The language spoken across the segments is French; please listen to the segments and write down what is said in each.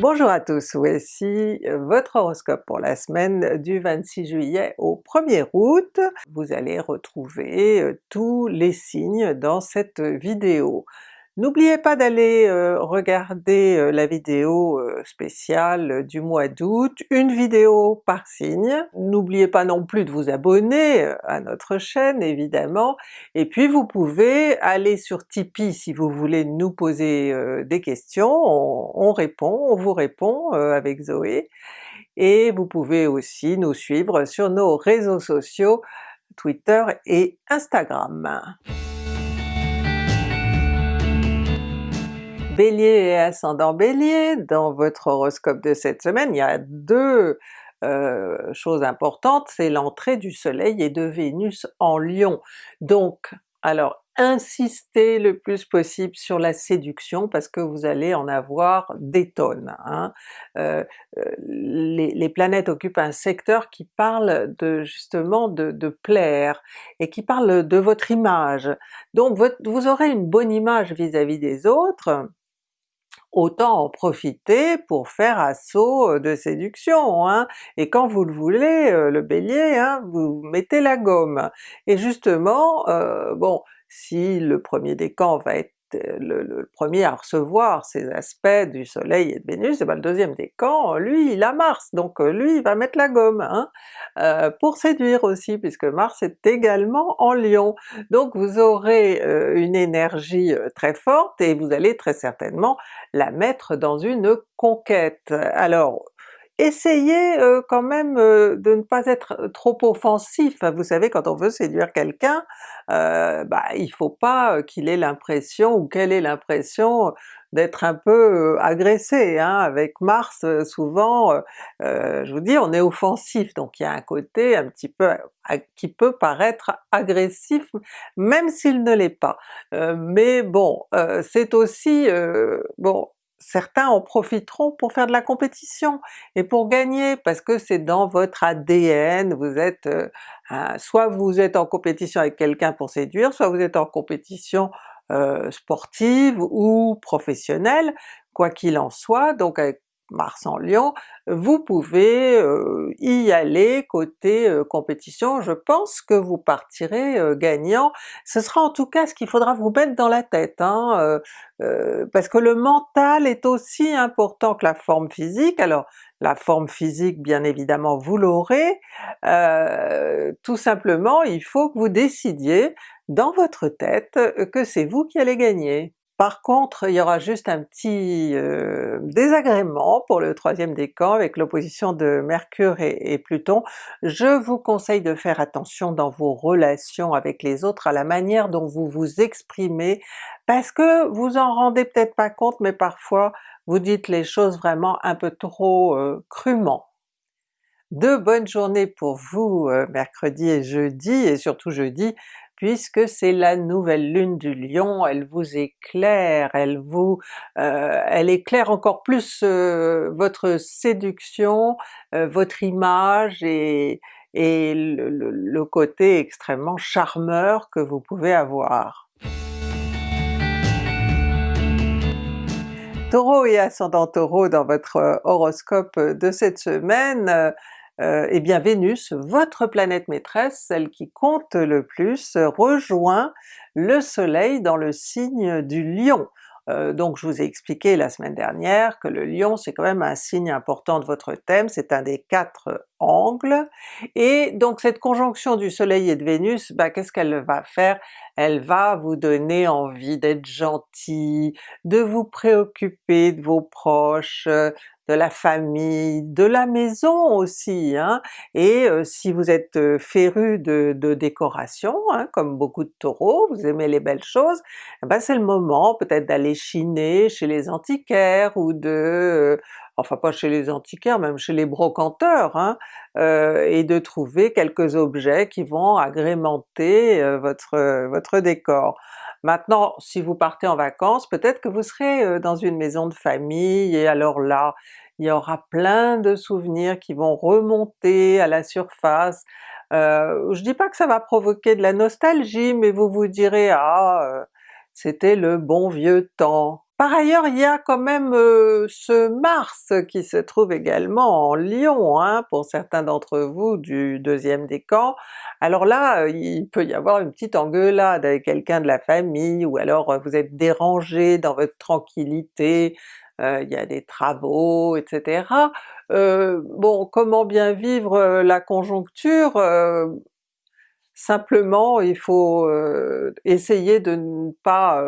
Bonjour à tous, voici votre horoscope pour la semaine du 26 juillet au 1er août. Vous allez retrouver euh, tous les signes dans cette vidéo. N'oubliez pas d'aller euh, regarder euh, la vidéo euh, spéciale du mois d'août, une vidéo par signe. N'oubliez pas non plus de vous abonner à notre chaîne évidemment, et puis vous pouvez aller sur Tipeee si vous voulez nous poser des questions, on, on, répond, on vous répond avec Zoé, et vous pouvez aussi nous suivre sur nos réseaux sociaux Twitter et Instagram. Bélier et ascendant Bélier, dans votre horoscope de cette semaine, il y a deux euh, choses importantes, c'est l'entrée du soleil et de Vénus en Lion. Donc, alors insistez le plus possible sur la séduction parce que vous allez en avoir des tonnes. Hein. Euh, euh, les, planètes occupent un secteur qui parle de justement de, plaire et qui parle de votre image. Donc vous aurez une bonne image vis-à-vis -vis des autres, autant en profiter pour faire assaut de séduction, hein. et quand vous le voulez, le Bélier, hein, vous mettez la gomme. Et justement, bon, si le premier décan va être le, premier à recevoir ces aspects du soleil et de Vénus, et ben le deuxième décan, lui il a Mars, donc lui il va mettre la gomme, hein, euh, pour séduire aussi, puisque Mars est également en Lion. Donc vous aurez euh, une énergie euh, très forte et vous allez très certainement la mettre dans une conquête. Alors essayez quand même de ne pas être trop offensif, vous savez quand on veut séduire quelqu'un, bah il faut pas qu'il ait l'impression ou qu'elle ait l'impression d'être un peu agressé, hein. avec Mars souvent, je vous dis, on est offensif, donc il y a un côté un petit peu qui peut paraître agressif, même s'il ne l'est pas. mais bon, c'est aussi, bon certains en profiteront pour faire de la compétition et pour gagner, parce que c'est dans votre ADN, vous êtes euh, soit vous êtes en compétition avec quelqu'un pour séduire, soit vous êtes en compétition euh, sportive ou professionnelle, quoi qu'il en soit, donc Mars en Lion, vous pouvez euh, y aller côté euh, compétition, je pense que vous partirez euh, gagnant. Ce sera en tout cas ce qu'il faudra vous mettre dans la tête, hein, parce que le mental est aussi important que la forme physique. Alors la forme physique bien évidemment vous l'aurez, tout simplement il faut que vous décidiez dans votre tête que c'est vous qui allez gagner. Par contre, il y aura juste un petit euh, désagrément pour le troisième décan avec l'opposition de Mercure et, Pluton. Je vous conseille de faire attention dans vos relations avec les autres à la manière dont vous vous exprimez, parce que vous en rendez peut-être pas compte, mais parfois vous dites les choses vraiment un peu trop euh, crûment. De bonnes journées pour vous euh, mercredi et jeudi, et surtout jeudi, puisque c'est la nouvelle lune du Lion, elle vous éclaire, elle vous, euh, elle éclaire encore plus euh, votre séduction, euh, votre image et, le, côté extrêmement charmeur que vous pouvez avoir. Taureau et ascendant Taureau dans votre horoscope de cette semaine, euh, eh bien Vénus, votre planète maîtresse, celle qui compte le plus, rejoint le soleil dans le signe du Lion. Euh, donc je vous ai expliqué la semaine dernière que le Lion c'est quand même un signe important de votre thème, c'est un des quatre angles, et donc cette conjonction du soleil et de Vénus, bah, qu'est-ce qu'elle va faire? Elle va vous donner envie d'être gentil, de vous préoccuper de vos proches, de la famille, de la maison aussi, hein. et euh, si vous êtes euh, féru de, décoration, hein, comme beaucoup de Taureaux, vous aimez les belles choses, eh ben c'est le moment peut-être d'aller chiner chez les antiquaires ou de euh, enfin pas chez les antiquaires, même chez les brocanteurs, hein, et de trouver quelques objets qui vont agrémenter votre, votre décor. Maintenant, si vous partez en vacances, peut-être que vous serez dans une maison de famille, et alors là, il y aura plein de souvenirs qui vont remonter à la surface. Euh, je dis pas que ça va provoquer de la nostalgie, mais vous vous direz « Ah, c'était le bon vieux temps ». Par ailleurs, il y a quand même euh, ce Mars qui se trouve également en Lion, hein, pour certains d'entre vous du deuxième décan. Alors là, euh, il peut y avoir une petite engueulade avec quelqu'un de la famille, ou alors euh, vous êtes dérangé dans votre tranquillité, il y a des travaux, etc. bon, comment bien vivre la conjoncture? simplement il faut essayer de ne pas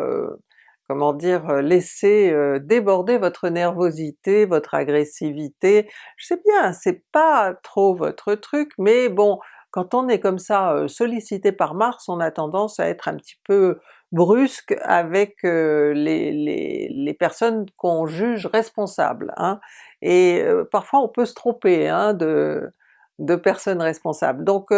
comment dire, euh, laisser euh, déborder votre nervosité, votre agressivité. Je sais bien, c'est pas trop votre truc, mais bon, quand on est comme ça euh, sollicité par Mars, on a tendance à être un petit peu brusque avec les, les, personnes qu'on juge responsables, hein. et parfois on peut se tromper hein, de, de personnes responsables. Donc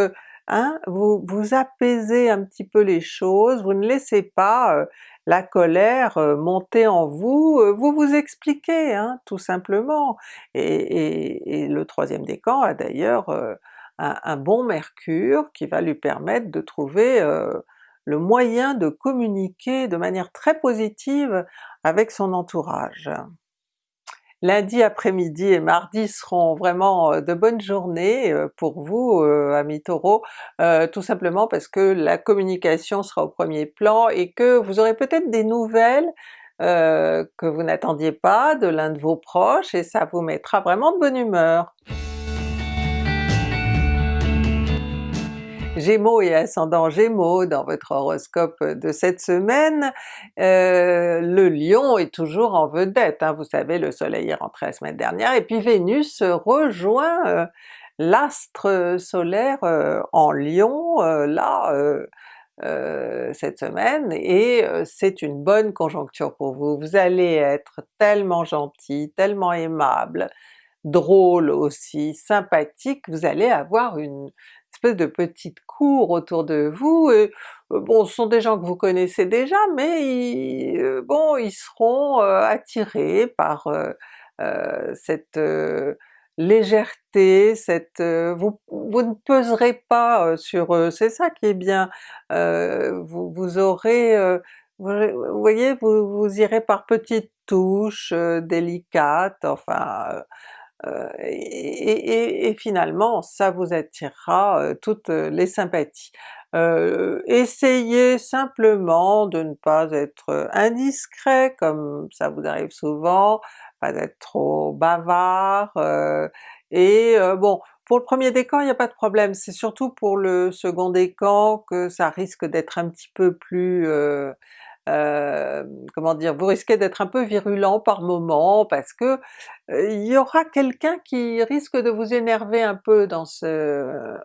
hein, vous, vous apaisez un petit peu les choses, vous ne laissez pas la colère euh, monter en vous, euh, vous vous expliquez hein, tout simplement. Et, le troisième décan a d'ailleurs euh, un, bon mercure qui va lui permettre de trouver le moyen de communiquer de manière très positive avec son entourage. Lundi après-midi et mardi seront vraiment euh, de bonnes journées euh, pour vous euh, amis Taureau, tout simplement parce que la communication sera au premier plan et que vous aurez peut-être des nouvelles que vous n'attendiez pas de l'un de vos proches et ça vous mettra vraiment de bonne humeur. Gémeaux et ascendant Gémeaux dans votre horoscope de cette semaine, euh, le Lion est toujours en vedette, hein. vous savez le soleil est rentré la semaine dernière, et puis Vénus rejoint euh, l'astre solaire euh, en Lion là cette semaine, et c'est une bonne conjoncture pour vous. Vous allez être tellement gentil, tellement aimable, drôle aussi, sympathique, vous allez avoir une espèce de petite cour autour de vous, et euh, bon ce sont des gens que vous connaissez déjà, mais ils, euh, bon ils seront euh, attirés par cette légèreté, cette vous, vous ne peserez pas sur eux, c'est ça qui est bien, vous, vous aurez vous, voyez, vous, vous irez par petites touches délicates, enfin euh, et, finalement ça vous attirera euh, toutes euh, les sympathies. essayez simplement de ne pas être indiscret comme ça vous arrive souvent, pas d'être trop bavard, et bon pour le premier décan il n'y a pas de problème, c'est surtout pour le second décan que ça risque d'être un petit peu plus euh, comment dire, vous risquez d'être un peu virulent par moment parce que euh, il y aura quelqu'un qui risque de vous énerver un peu dans ce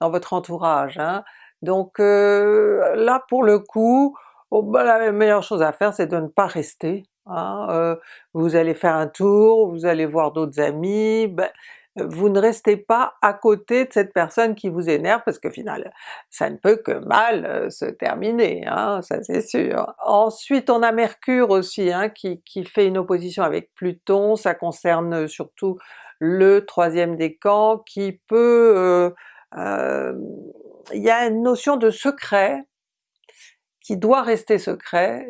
dans votre entourage. Hein. Donc euh, là pour le coup, oh, bah, la meilleure chose à faire c'est de ne pas rester. Hein. vous allez faire un tour, vous allez voir d'autres amis, ben, vous ne restez pas à côté de cette personne qui vous énerve parce que finalement ça ne peut que mal euh, se terminer, hein, ça c'est sûr. Ensuite on a Mercure aussi hein, qui, fait une opposition avec Pluton, ça concerne surtout le troisième décan qui peut... Euh, euh, il y a une notion de secret qui doit rester secret,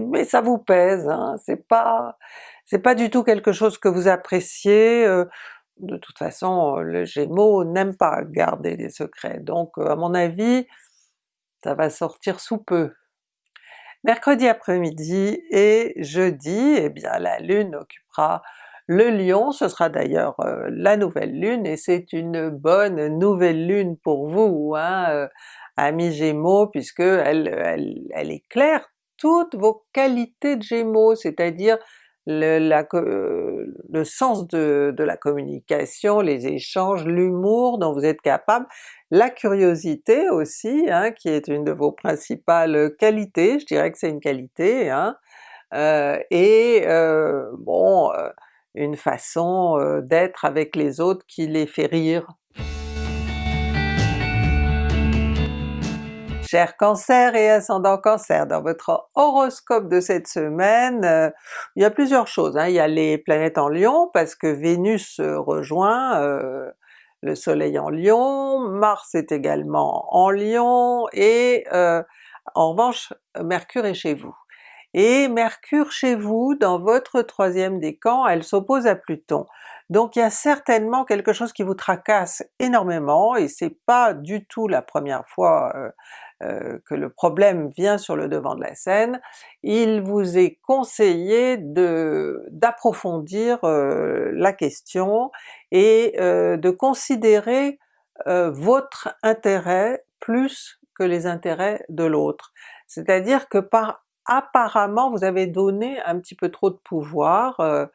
mais ça vous pèse, hein, c'est pas c'est pas du tout quelque chose que vous appréciez, de toute façon le Gémeaux n'aime pas garder des secrets, donc à mon avis ça va sortir sous peu. Mercredi après-midi et jeudi, eh bien la Lune occupera le Lion, ce sera d'ailleurs la nouvelle Lune, et c'est une bonne nouvelle Lune pour vous, hein, amis Gémeaux, puisque elle éclaire toutes vos qualités de Gémeaux, c'est-à-dire le, la, euh, le sens de, de, la communication, les échanges, l'humour dont vous êtes capable, la curiosité aussi, hein, qui est une de vos principales qualités, je dirais que c'est une qualité, hein, euh, et euh, bon, euh, une façon euh, d'être avec les autres qui les fait rire. Cher Cancer et ascendant Cancer, dans votre horoscope de cette semaine, euh, il y a plusieurs choses. Hein. Il y a les planètes en Lion, parce que Vénus rejoint euh, le soleil en Lion, Mars est également en Lion, et euh, en revanche Mercure est chez vous. et Mercure chez vous, dans votre troisième décan, elle s'oppose à Pluton. Donc il y a certainement quelque chose qui vous tracasse énormément, et c'est pas du tout la première fois euh, que le problème vient sur le devant de la scène, il vous est conseillé d'approfondir euh, la question et de considérer votre intérêt plus que les intérêts de l'autre. C'est-à-dire que par apparemment vous avez donné un petit peu trop de pouvoir, euh,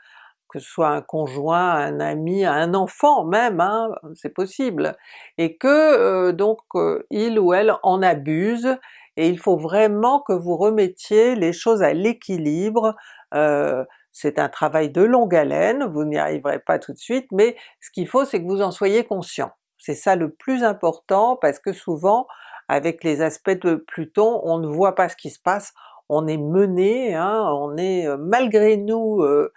que ce soit un conjoint, un ami, un enfant même, hein, c'est possible, et que euh, donc euh, il ou elle en abuse, et il faut vraiment que vous remettiez les choses à l'équilibre, c'est un travail de longue haleine, vous n'y arriverez pas tout de suite, mais ce qu'il faut c'est que vous en soyez conscient. C'est ça le plus important parce que souvent avec les aspects de Pluton, on ne voit pas ce qui se passe, on est mené, hein, on est euh, malgré nous euh,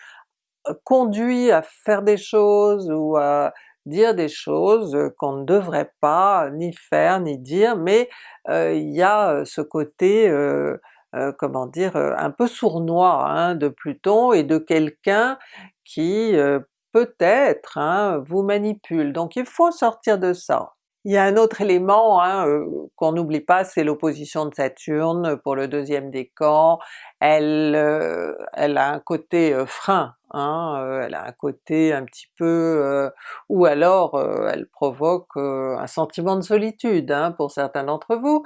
conduit à faire des choses ou à dire des choses qu'on ne devrait pas ni faire ni dire, mais euh, il y a ce côté, comment dire, un peu sournois hein, de Pluton et de quelqu'un qui peut-être hein, vous manipule. Donc il faut sortir de ça. Il y a un autre élément hein, euh, qu'on n'oublie pas, c'est l'opposition de Saturne pour le deuxième décan. Elle, euh, elle a un côté euh, frein, hein, elle a un côté un petit peu... ou alors elle provoque un sentiment de solitude hein, pour certains d'entre vous.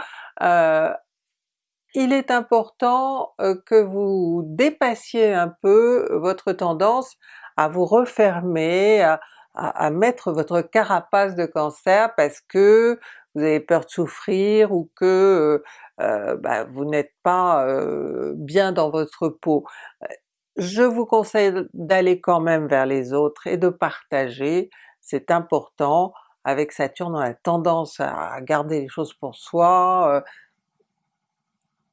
il est important que vous dépassiez un peu votre tendance à vous refermer, à, mettre votre carapace de cancer parce que vous avez peur de souffrir ou que euh, euh, bah, vous n'êtes pas euh, bien dans votre peau. Je vous conseille d'aller quand même vers les autres et de partager, c'est important. Avec Saturne on a tendance à garder les choses pour soi,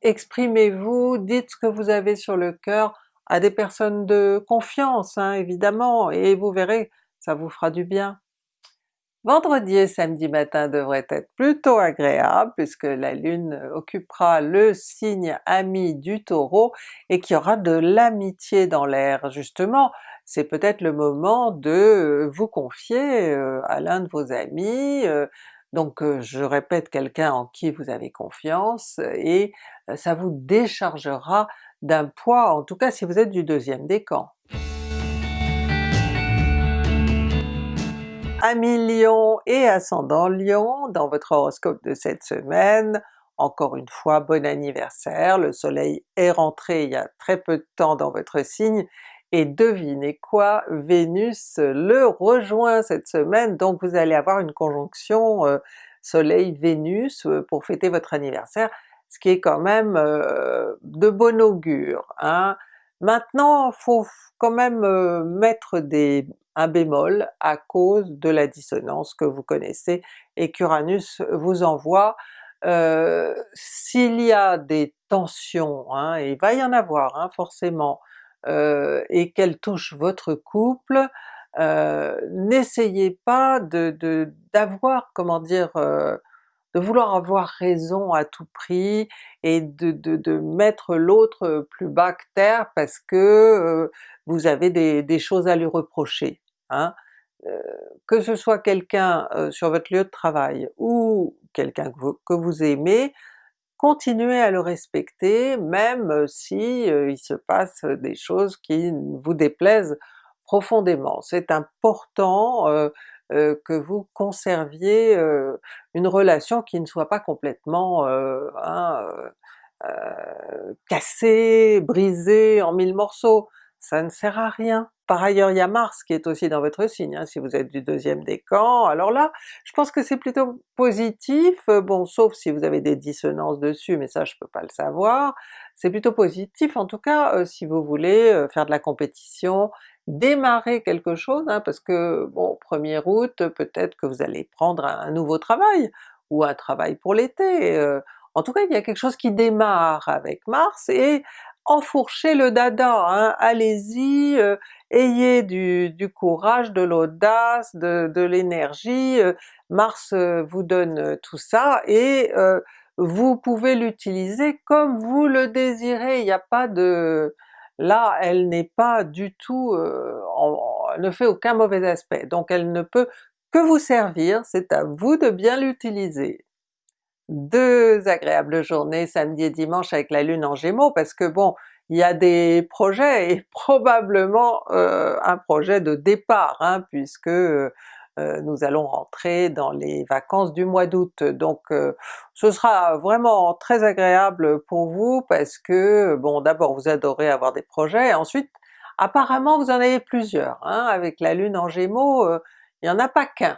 exprimez-vous, dites ce que vous avez sur le cœur à des personnes de confiance hein, évidemment, et vous verrez ça vous fera du bien. Vendredi et samedi matin devraient être plutôt agréables puisque la Lune occupera le signe ami du Taureau et qu'il y aura de l'amitié dans l'air justement. C'est peut-être le moment de vous confier euh, à l'un de vos amis, euh, donc euh, je répète quelqu'un en qui vous avez confiance, et ça vous déchargera d'un poids, en tout cas si vous êtes du deuxième décan. Amis Lion et ascendant Lion, dans votre horoscope de cette semaine, encore une fois bon anniversaire, le soleil est rentré il y a très peu de temps dans votre signe, et devinez quoi, Vénus le rejoint cette semaine, donc vous allez avoir une conjonction euh, soleil-Vénus euh, pour fêter votre anniversaire, ce qui est quand même euh, de bon augure. Hein. Maintenant, faut quand même mettre des, un bémol à cause de la dissonance que vous connaissez et qu'Uranus vous envoie. Euh, s'il y a des tensions, hein, et il va y en avoir hein, forcément, euh, et qu'elles touchent votre couple, euh, n'essayez pas de d'avoir, comment dire, de vouloir avoir raison à tout prix et de, mettre l'autre plus bas que terre parce que vous avez des, choses à lui reprocher. Hein. que ce soit quelqu'un sur votre lieu de travail ou quelqu'un que, vous aimez, continuez à le respecter même si il se passe des choses qui vous déplaisent profondément. C'est important que vous conserviez une relation qui ne soit pas complètement hein, cassée, brisée en mille morceaux, ça ne sert à rien. Par ailleurs il y a Mars qui est aussi dans votre signe, hein, si vous êtes du deuxième décan, alors là je pense que c'est plutôt positif, euh, bon sauf si vous avez des dissonances dessus, mais ça je peux pas le savoir, c'est plutôt positif en tout cas euh, si vous voulez euh, faire de la compétition, démarrer quelque chose, hein, parce que bon 1er août peut-être que vous allez prendre un, nouveau travail, ou un travail pour l'été, en tout cas il y a quelque chose qui démarre avec Mars, et enfourchez le dada, hein, allez-y, ayez du, courage, de l'audace, de, l'énergie, euh, Mars euh, vous donne tout ça, et vous pouvez l'utiliser comme vous le désirez, il n'y a pas de... Là elle n'est pas du tout, euh, ne fait aucun mauvais aspect, donc elle ne peut que vous servir, c'est à vous de bien l'utiliser. Deux agréables journées samedi et dimanche avec la Lune en Gémeaux, parce que bon, il y a des projets et probablement euh, un projet de départ, hein, puisque euh, nous allons rentrer dans les vacances du mois d'août. Donc euh, ce sera vraiment très agréable pour vous parce que bon d'abord vous adorez avoir des projets, ensuite apparemment vous en avez plusieurs, hein, avec la Lune en Gémeaux, il n'y en a pas qu'un.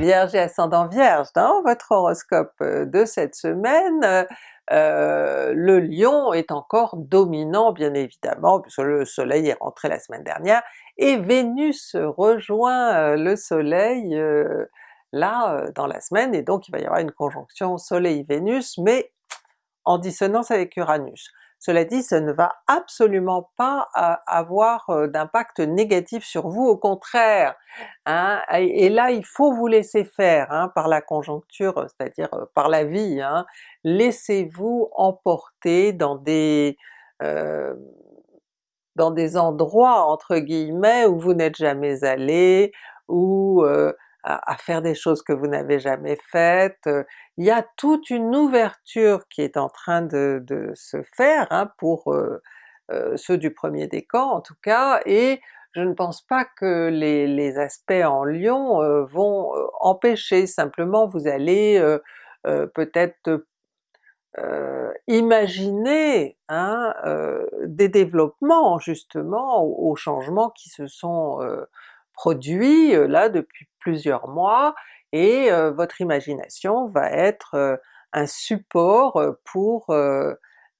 Vierge et ascendant Vierge, dans votre horoscope de cette semaine, euh, le Lion est encore dominant bien évidemment, puisque le soleil est rentré la semaine dernière, et Vénus rejoint euh, le soleil euh, là dans la semaine, et donc il va y avoir une conjonction soleil-Vénus, mais en dissonance avec Uranus. Cela dit, ça ne va absolument pas avoir euh, d'impact négatif sur vous, au contraire! Hein, et là il faut vous laisser faire hein, par la conjoncture, c'est-à-dire euh, par la vie, hein. laissez-vous emporter dans des euh, dans des endroits entre guillemets où vous n'êtes jamais allé, ou à, faire des choses que vous n'avez jamais faites. Il y a toute une ouverture qui est en train de, se faire hein, pour euh, euh, ceux du premier décan en tout cas, et je ne pense pas que les, aspects en Lion euh, vont empêcher, simplement vous allez peut-être imaginer hein, des développements justement aux, changements qui se sont produits là depuis plusieurs mois, et votre imagination va être un support pour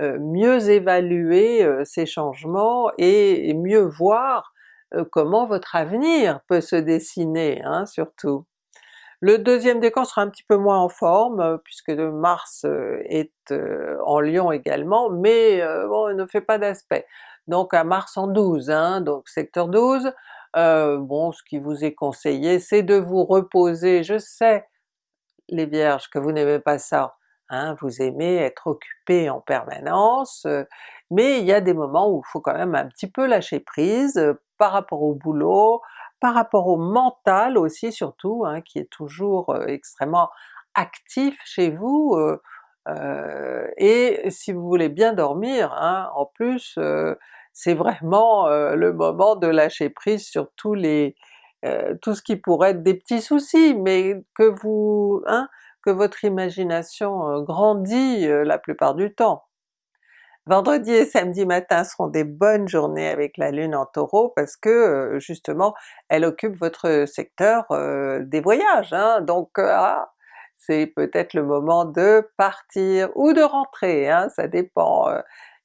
mieux évaluer ces changements et, mieux voir comment votre avenir peut se dessiner hein, surtout. Le deuxième décan sera un petit peu moins en forme, puisque Mars est en Lion également, mais bon, ne fait pas d'aspect. Donc à Mars en 12, hein, donc secteur 12, euh, bon, ce qui vous est conseillé, c'est de vous reposer. Je sais, les Vierges, que vous n'aimez pas ça, hein, vous aimez être occupé en permanence, euh, mais il y a des moments où il faut quand même un petit peu lâcher prise euh, par rapport au boulot, par rapport au mental aussi surtout, hein, qui est toujours extrêmement actif chez vous, et si vous voulez bien dormir, hein, en plus c'est vraiment le moment de lâcher prise sur tous les tout ce qui pourrait être des petits soucis, mais que vous hein, que votre imagination grandit la plupart du temps. Vendredi et samedi matin seront des bonnes journées avec la Lune en Taureau parce que justement elle occupe votre secteur des voyages, hein, donc ah, c'est peut-être le moment de partir ou de rentrer, hein, ça dépend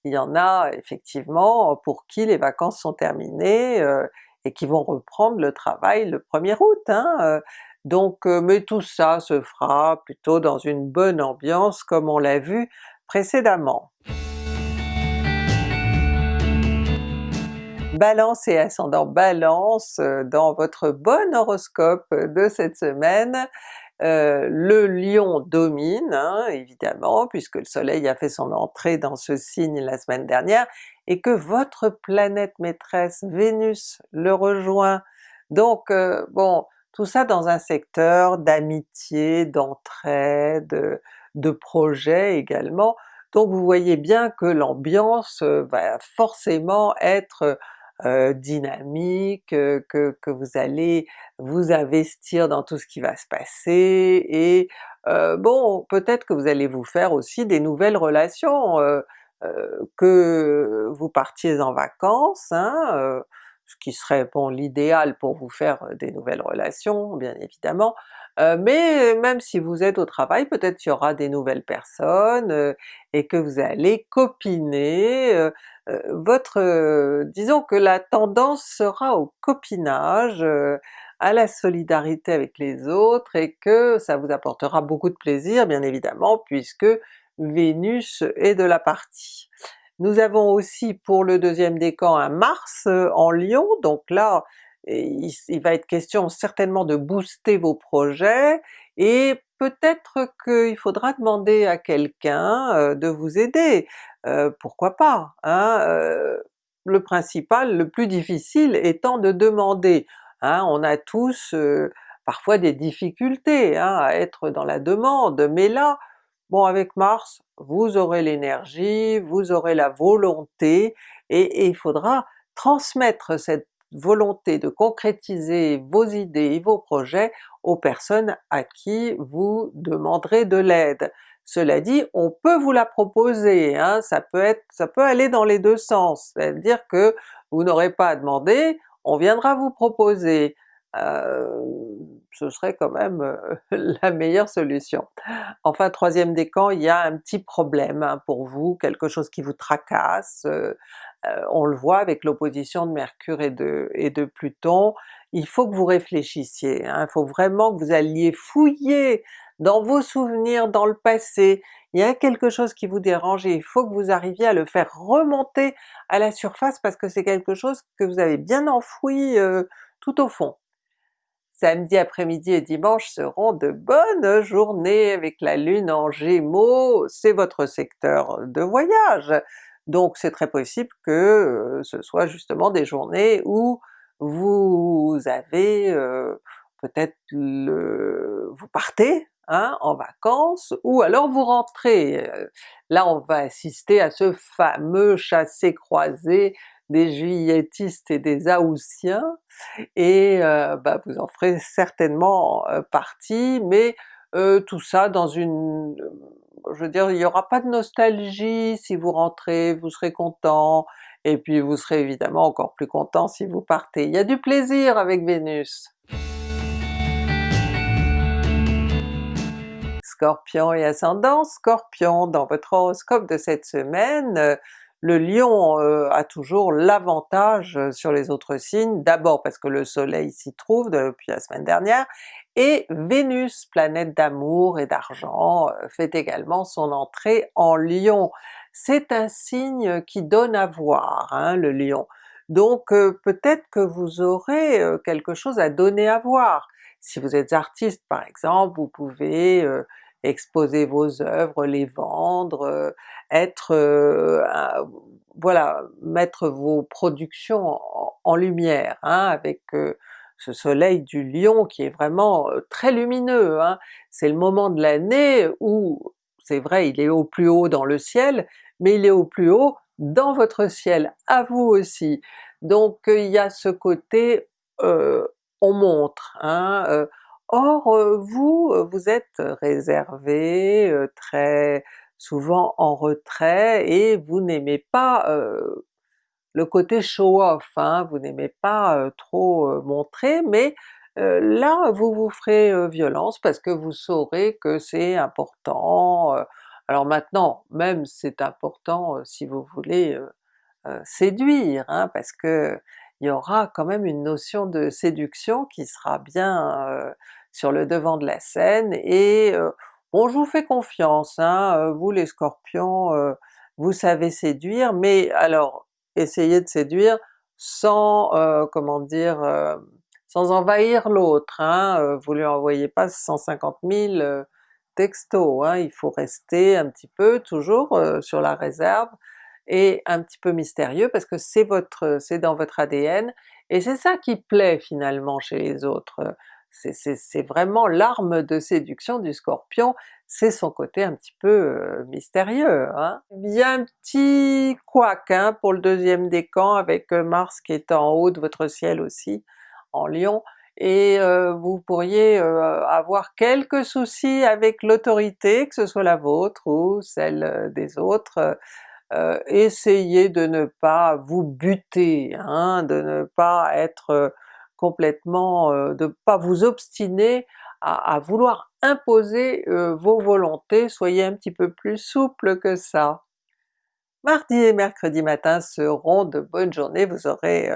il y en a effectivement pour qui les vacances sont terminées euh, et qui vont reprendre le travail le 1er août. Hein, euh. donc euh, mais tout ça se fera plutôt dans une bonne ambiance comme on l'a vu précédemment. Balance et ascendant Balance, dans votre bon horoscope de cette semaine, euh, le Lion domine hein, évidemment, puisque le soleil a fait son entrée dans ce signe la semaine dernière, et que votre planète maîtresse Vénus le rejoint. Donc euh, bon, tout ça dans un secteur d'amitié, d'entraide, de projet également, donc vous voyez bien que l'ambiance euh, va forcément être euh, dynamique, euh, que, que, vous allez vous investir dans tout ce qui va se passer, et euh, bon, peut-être que vous allez vous faire aussi des nouvelles relations, que vous partiez en vacances, hein, ce qui serait bon l'idéal pour vous faire des nouvelles relations bien évidemment, mais même si vous êtes au travail, peut-être qu'il y aura des nouvelles personnes et que vous allez copiner, votre... disons que la tendance sera au copinage, à la solidarité avec les autres, et que ça vous apportera beaucoup de plaisir bien évidemment, puisque Vénus est de la partie. Nous avons aussi pour le deuxième décan un Mars en Lion, donc là il, va être question certainement de booster vos projets, et peut-être qu'il faudra demander à quelqu'un de vous aider, euh, pourquoi pas? Hein? le principal, le plus difficile étant de demander. Hein? On a tous parfois des difficultés hein, à être dans la demande, mais là, bon avec Mars, vous aurez l'énergie, vous aurez la volonté, et, il faudra transmettre cette volonté de concrétiser vos idées et vos projets aux personnes à qui vous demanderez de l'aide. Cela dit, on peut vous la proposer, hein, ça peut être, ça peut aller dans les deux sens, c'est-à-dire que vous n'aurez pas à demander, on viendra vous proposer. Euh, ce serait quand même euh, la meilleure solution. Enfin troisième décan, il y a un petit problème hein, pour vous, quelque chose qui vous tracasse, euh, on le voit avec l'opposition de Mercure et de, et de Pluton, il faut que vous réfléchissiez, hein, il faut vraiment que vous alliez fouiller dans vos souvenirs, dans le passé, il y a quelque chose qui vous dérange et il faut que vous arriviez à le faire remonter à la surface parce que c'est quelque chose que vous avez bien enfoui tout au fond samedi après-midi et dimanche seront de bonnes journées avec la Lune en Gémeaux, c'est votre secteur de voyage, donc c'est très possible que euh, ce soit justement des journées où vous avez euh, peut-être vous partez hein, en vacances, ou alors vous rentrez. Euh, là on va assister à ce fameux chassé-croisé des juilletistes et des haussiens, et euh, bah, vous en ferez certainement euh, partie, mais euh, tout ça dans une... je veux dire, il n'y aura pas de nostalgie si vous rentrez, vous serez content, et puis vous serez évidemment encore plus content si vous partez. Il y a du plaisir avec Vénus! Scorpion et ascendant Scorpion, dans votre horoscope de cette semaine, le Lion euh, a toujours l'avantage euh, sur les autres signes, d'abord parce que le soleil s'y trouve depuis la semaine dernière, et Vénus, planète d'amour et d'argent, euh, fait également son entrée en Lion. C'est un signe qui donne à voir, hein, le Lion. Donc peut-être que vous aurez quelque chose à donner à voir. Si vous êtes artiste par exemple, vous pouvez exposer vos œuvres, les vendre, euh, être, euh, voilà, mettre vos productions en, lumière, hein, avec euh, ce soleil du lion qui est vraiment très lumineux. Hein. C'est le moment de l'année où, c'est vrai, il est au plus haut dans le ciel, mais il est au plus haut dans votre ciel, à vous aussi. Donc il y a ce côté on montre, hein, Or vous, vous êtes réservé, très souvent en retrait, et vous n'aimez pas le côté show-off, hein, vous n'aimez pas trop montrer, mais là vous vous ferez violence parce que vous saurez que c'est important. alors maintenant, même c'est important si vous voulez séduire, hein, parce que il y aura quand même une notion de séduction qui sera bien sur le devant de la scène, et euh, bon je vous fais confiance, hein, euh, vous les Scorpions, vous savez séduire, mais alors essayez de séduire sans, comment dire, sans envahir l'autre, hein, vous lui envoyez pas 150 000 textos, hein, il faut rester un petit peu toujours sur la réserve, et un petit peu mystérieux parce que c'est votre, c'est dans votre ADN, et c'est ça qui plaît finalement chez les autres. C'est vraiment l'arme de séduction du Scorpion, c'est son côté un petit peu mystérieux. Hein? Il y a un petit couac hein, pour le deuxième décan avec Mars qui est en haut de votre ciel aussi, en Lion, et vous pourriez avoir quelques soucis avec l'autorité, que ce soit la vôtre ou celle des autres, euh, essayez de ne pas vous buter, hein, de ne pas être complètement, euh, de ne pas vous obstiner à, vouloir imposer vos volontés, soyez un petit peu plus souple que ça. Mardi et mercredi matin seront de bonnes journées, vous aurez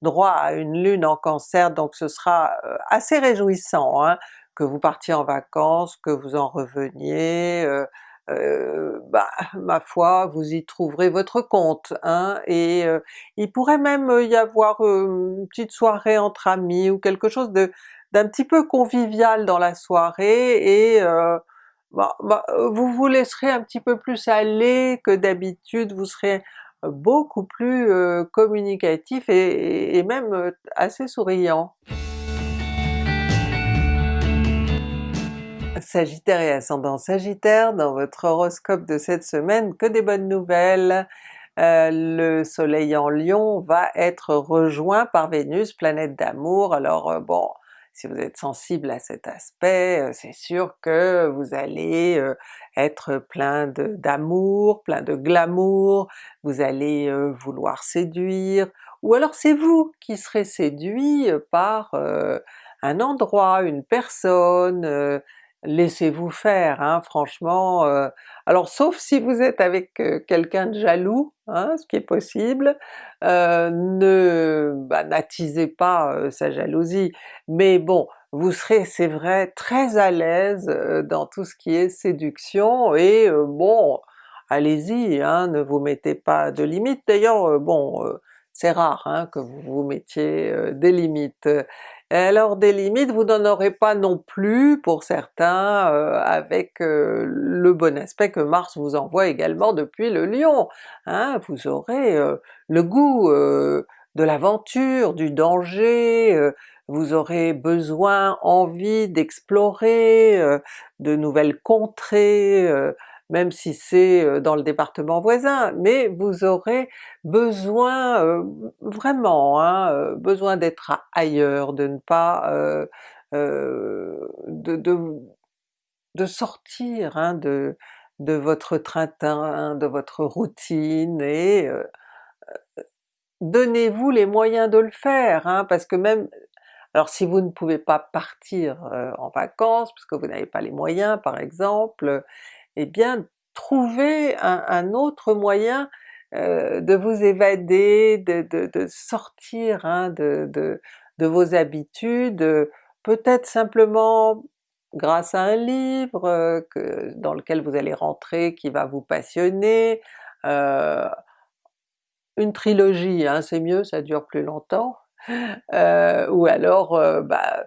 droit à une lune en cancer, donc ce sera assez réjouissant, hein, que vous partiez en vacances, que vous en reveniez, bah ma foi vous y trouverez votre compte, hein, et il pourrait même y avoir une petite soirée entre amis ou quelque chose de d'un petit peu convivial dans la soirée et bah, bah, vous vous laisserez un petit peu plus aller que d'habitude, vous serez beaucoup plus communicatif et même assez souriant. Sagittaire et ascendant Sagittaire, dans votre horoscope de cette semaine, que des bonnes nouvelles! Euh, le soleil en Lion va être rejoint par Vénus, planète d'amour, alors euh, bon, si vous êtes sensible à cet aspect, euh, c'est sûr que vous allez être plein d'amour, plein de glamour, vous allez vouloir séduire, ou alors c'est vous qui serez séduit par un endroit, une personne, laissez-vous faire, hein, franchement, euh, alors sauf si vous êtes avec euh, quelqu'un de jaloux, hein, ce qui est possible, euh, ne bah, n'attisez pas sa jalousie, mais bon, vous serez c'est vrai très à l'aise dans tout ce qui est séduction et bon, allez-y, hein, ne vous mettez pas de limites, d'ailleurs bon, c'est rare hein, que vous vous mettiez des limites. Alors des limites, vous n'en aurez pas non plus pour certains avec le bon aspect que Mars vous envoie également depuis le Lion. Hein, vous aurez le goût de l'aventure, du danger, vous aurez besoin, envie d'explorer de nouvelles contrées, même si c'est dans le département voisin, mais vous aurez besoin vraiment, hein, besoin d'être ailleurs, de ne pas... de, de, sortir hein, de, de votre train-train, de votre routine et donnez-vous les moyens de le faire, hein, parce que même alors si vous ne pouvez pas partir en vacances, parce que vous n'avez pas les moyens par exemple, eh bien trouvez un, autre moyen euh, de vous évader, de, sortir hein, de, vos habitudes, peut-être simplement grâce à un livre euh, dans lequel vous allez rentrer qui va vous passionner, euh, une trilogie hein, c'est mieux, ça dure plus longtemps, ou alors bah,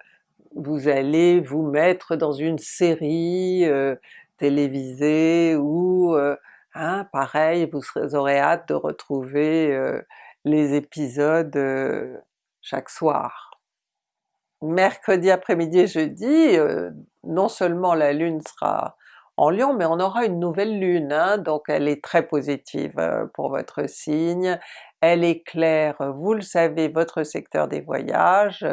vous allez vous mettre dans une série télévisé ou hein, pareil vous, aurez hâte de retrouver les épisodes chaque soir. Mercredi après-midi et jeudi, non seulement la Lune sera en Lion, mais on aura une nouvelle Lune, hein, donc elle est très positive pour votre signe, elle éclaire, vous le savez, votre secteur des voyages,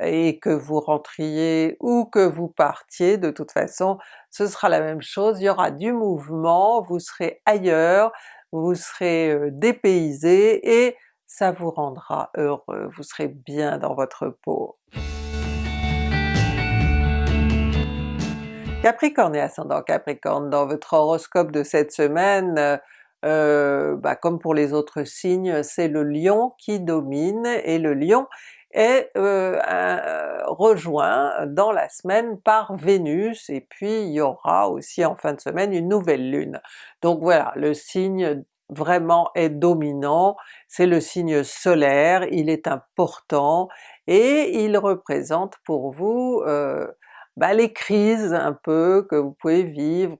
et que vous rentriez ou que vous partiez, de toute façon ce sera la même chose, il y aura du mouvement, vous serez ailleurs, vous serez dépaysé et ça vous rendra heureux, vous serez bien dans votre peau. Capricorne et ascendant Capricorne, dans votre horoscope de cette semaine, bah comme pour les autres signes, c'est le Lion qui domine, et le Lion est euh, rejoint dans la semaine par Vénus, et puis il y aura aussi en fin de semaine une nouvelle lune. Donc voilà, le signe vraiment est dominant, c'est le signe solaire, il est important, et il représente pour vous euh, bah, les crises un peu que vous pouvez vivre,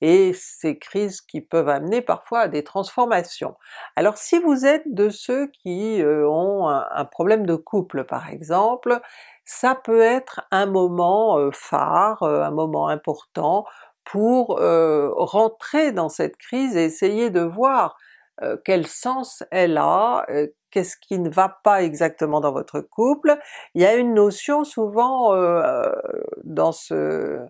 et ces crises qui peuvent amener parfois à des transformations. Alors si vous êtes de ceux qui ont un, problème de couple par exemple, ça peut être un moment phare, un moment important pour rentrer dans cette crise et essayer de voir quel sens elle a, qu'est-ce qui ne va pas exactement dans votre couple? Il y a une notion souvent dans ce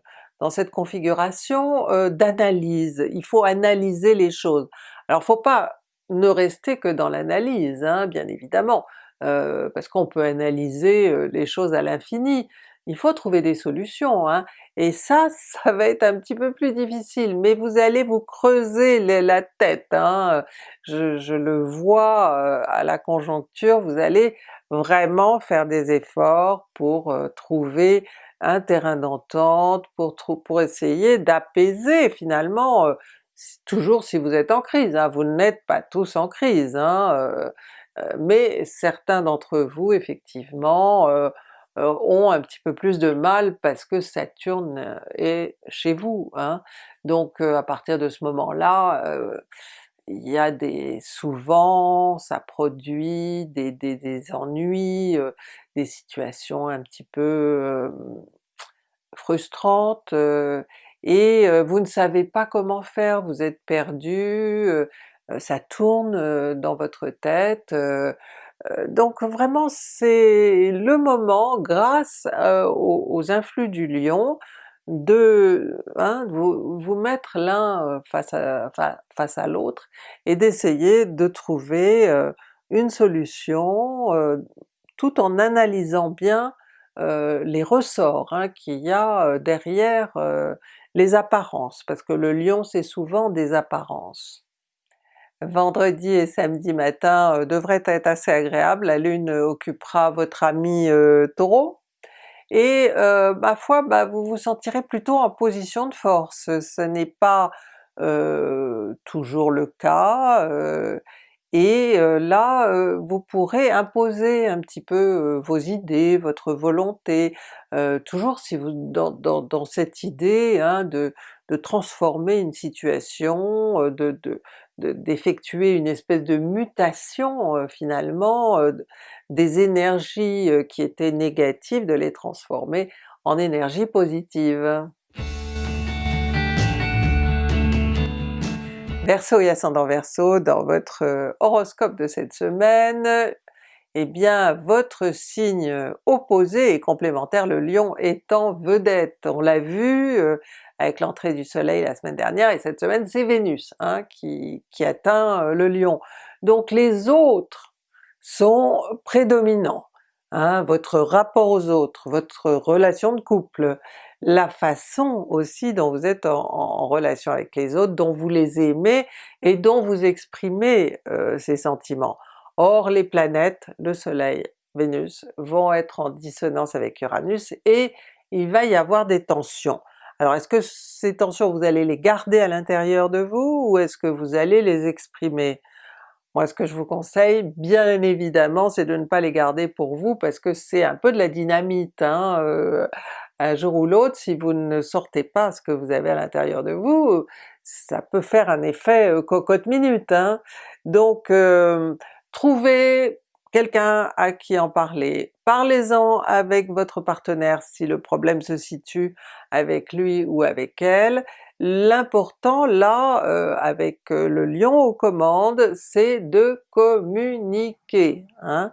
dans cette configuration euh, d'analyse, il faut analyser les choses. Alors faut pas ne rester que dans l'analyse, hein, bien évidemment, euh, parce qu'on peut analyser euh, les choses à l'infini, il faut trouver des solutions, hein, et ça, ça va être un petit peu plus difficile, mais vous allez vous creuser la tête, hein. je, le vois à la conjoncture, vous allez vraiment faire des efforts pour trouver un terrain d'entente pour, pour essayer d'apaiser finalement, euh, toujours si vous êtes en crise, hein, vous n'êtes pas tous en crise, hein, euh, euh, mais certains d'entre vous effectivement ont un petit peu plus de mal parce que Saturne est chez vous. Hein. Donc à partir de ce moment-là, il y a des souvent ça produit des, des, des ennuis, des situations un petit peu frustrantes, et vous ne savez pas comment faire, vous êtes perdu, ça tourne dans votre tête, donc vraiment c'est le moment, grâce aux, influx du lion, de, hein, vous, mettre l'un face à, face à l'autre et d'essayer de trouver une solution tout en analysant bien les ressorts hein, qu'il y a derrière les apparences, parce que le lion c'est souvent des apparences. Vendredi et samedi matin devraient être assez agréables, la Lune occupera votre ami Taureau, et ma foi bah, vous vous sentirez plutôt en position de force. Ce n'est pas toujours le cas, et là vous pourrez imposer un petit peu vos idées, votre volonté, toujours si vous dans, dans, cette idée hein, de, de, transformer une situation, de, d'effectuer une espèce de mutation finalement des énergies qui étaient négatives, de les transformer en énergie positive. Verseau et ascendant Verseau, dans votre euh, horoscope de cette semaine, eh bien votre signe opposé et complémentaire, le Lion, est en vedette. On l'a vu euh, avec l'entrée du soleil la semaine dernière, et cette semaine c'est Vénus hein, qui, atteint euh, le Lion. Donc les autres sont prédominants, hein, votre rapport aux autres, votre relation de couple, la façon aussi dont vous êtes en, relation avec les autres, dont vous les aimez et dont vous exprimez euh, ces sentiments. Or les planètes, le soleil, Vénus, vont être en dissonance avec Uranus et il va y avoir des tensions. Alors est-ce que ces tensions vous allez les garder à l'intérieur de vous ou est-ce que vous allez les exprimer? Moi ce que je vous conseille bien évidemment c'est de ne pas les garder pour vous parce que c'est un peu de la dynamite, hein, euh, un jour ou l'autre, si vous ne sortez pas ce que vous avez à l'intérieur de vous, ça peut faire un effet euh, cocotte minute. Hein? Donc euh, trouvez quelqu'un à qui en parler, parlez-en avec votre partenaire si le problème se situe avec lui ou avec elle. L'important là, euh, avec le lion aux commandes, c'est de communiquer. Hein?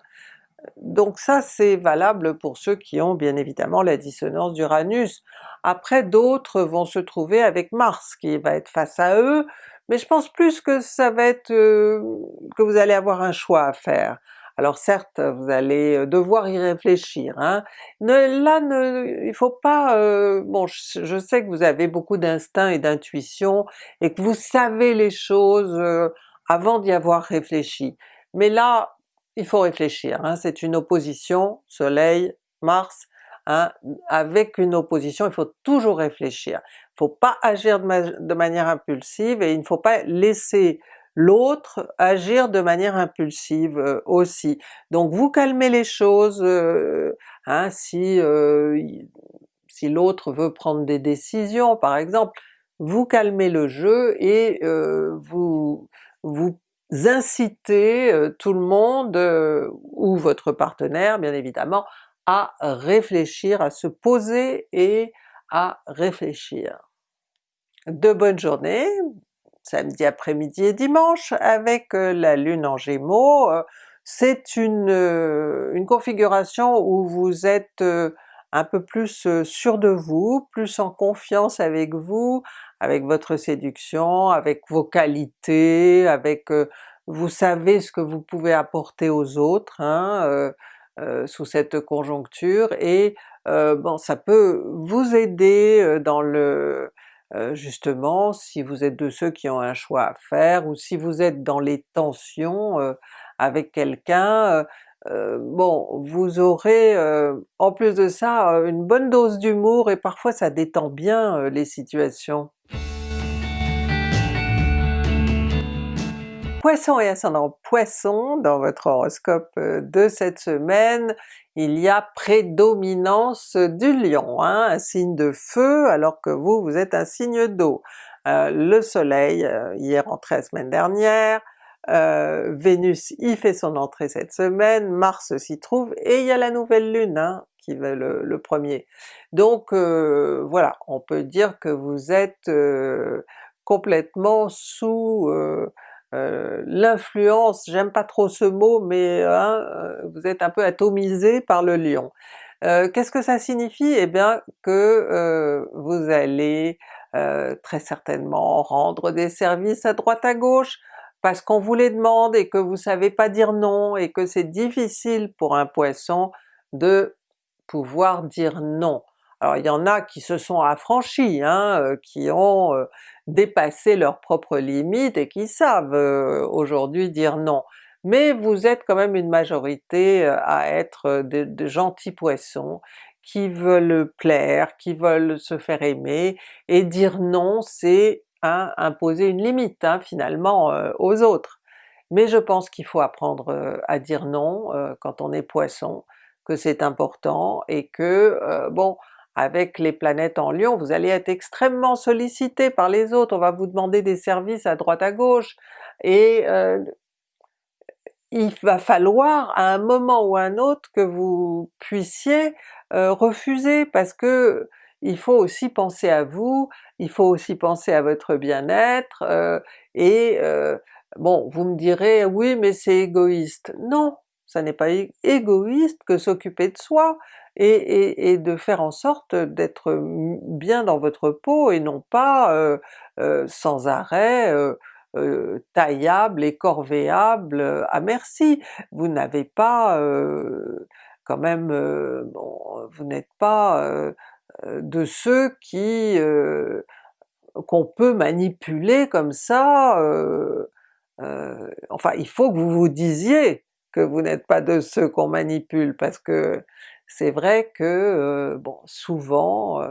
Donc ça c'est valable pour ceux qui ont bien évidemment la dissonance d'Uranus. Après d'autres vont se trouver avec Mars qui va être face à eux, mais je pense plus que ça va être euh, que vous allez avoir un choix à faire. Alors certes vous allez euh, devoir y réfléchir, hein. Ne, là ne, il faut pas... Euh, bon je, sais que vous avez beaucoup d'instinct et d'intuition et que vous savez les choses avant d'y avoir réfléchi, mais là il faut réfléchir, hein, c'est une opposition, Soleil, Mars, hein, avec une opposition il faut toujours réfléchir. Il ne faut pas agir de, manière impulsive et il ne faut pas laisser l'autre agir de manière impulsive euh, aussi. Donc vous calmez les choses, euh, hein, si, euh, si l'autre veut prendre des décisions par exemple, vous calmez le jeu et vous, vous inciter euh, tout le monde, ou votre partenaire bien évidemment, à réfléchir, à se poser et à réfléchir. De bonnes journées, samedi après-midi et dimanche avec euh, la Lune en Gémeaux. C'est une, une configuration où vous êtes un peu plus sûr de vous, plus en confiance avec vous, avec votre séduction, avec vos qualités, avec vous savez ce que vous pouvez apporter aux autres hein, sous cette conjoncture, et bon ça peut vous aider dans le justement si vous êtes de ceux qui ont un choix à faire, ou si vous êtes dans les tensions avec quelqu'un, bon, vous aurez en plus de ça une bonne dose d'humour et parfois ça détend bien les situations. Poisson et ascendant Poisson, dans votre horoscope de cette semaine, il y a prédominance du Lion, hein, un signe de feu alors que vous, vous êtes un signe d'eau. le soleil y est rentré la semaine dernière, euh, Vénus y fait son entrée cette semaine, Mars s'y trouve, et il y a la nouvelle lune hein, qui va le, premier. Donc euh, voilà, on peut dire que vous êtes euh, complètement sous l'influence, j'aime pas trop ce mot, mais hein, vous êtes un peu atomisé par le lion. Qu'est-ce que ça signifie? Eh bien que vous allez très certainement rendre des services à droite à gauche, parce qu'on vous les demande et que vous savez pas dire non et que c'est difficile pour un Poisson de pouvoir dire non. Alors il y en a qui se sont affranchis, hein, euh, qui ont euh, dépassé leurs propres limites et qui savent euh, aujourd'hui dire non. Mais vous êtes quand même une majorité à être de gentils Poissons qui veulent plaire, qui veulent se faire aimer, et dire non c'est imposer une limite hein, finalement aux autres. Mais je pense qu'il faut apprendre à dire non quand on est Poisson, que c'est important et que bon avec les planètes en Lion, vous allez être extrêmement sollicité par les autres, on va vous demander des services à droite à gauche, et il va falloir à un moment ou à un autre que vous puissiez refuser parce que il faut aussi penser à vous, il faut aussi penser à votre bien-être, euh, et euh, bon vous me direz oui mais c'est égoïste. Non, ça n'est pas égoïste que s'occuper de soi et, de faire en sorte d'être bien dans votre peau et non pas euh, sans arrêt taillable et corvéable à merci. Vous n'avez pas quand même, bon, vous n'êtes pas euh, de ceux qui euh, qu'on peut manipuler comme ça, euh, enfin il faut que vous vous disiez que vous n'êtes pas de ceux qu'on manipule, parce que c'est vrai que bon souvent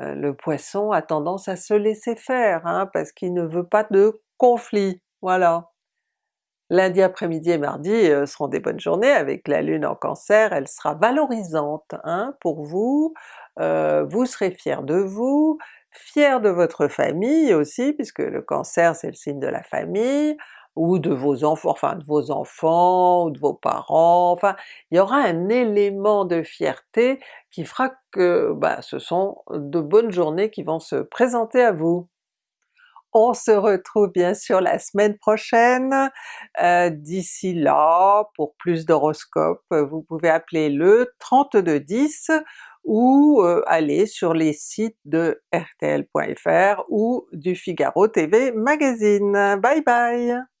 le Poisson a tendance à se laisser faire, hein, parce qu'il ne veut pas de conflit, voilà. Lundi après-midi et mardi seront des bonnes journées. Avec la Lune en Cancer, elle sera valorisante hein, pour vous, euh, vous serez fier de vous, fier de votre famille aussi, puisque le Cancer c'est le signe de la famille, ou de vos enfants, enfin de vos enfants, ou de vos parents, enfin il y aura un élément de fierté qui fera que bah, ce sont de bonnes journées qui vont se présenter à vous. On se retrouve bien sûr la semaine prochaine. Euh, d'ici là, pour plus d'horoscopes, vous pouvez appeler le 3210 ou euh, aller sur les sites de rtl.fr ou du Figaro TV Magazine. Bye bye!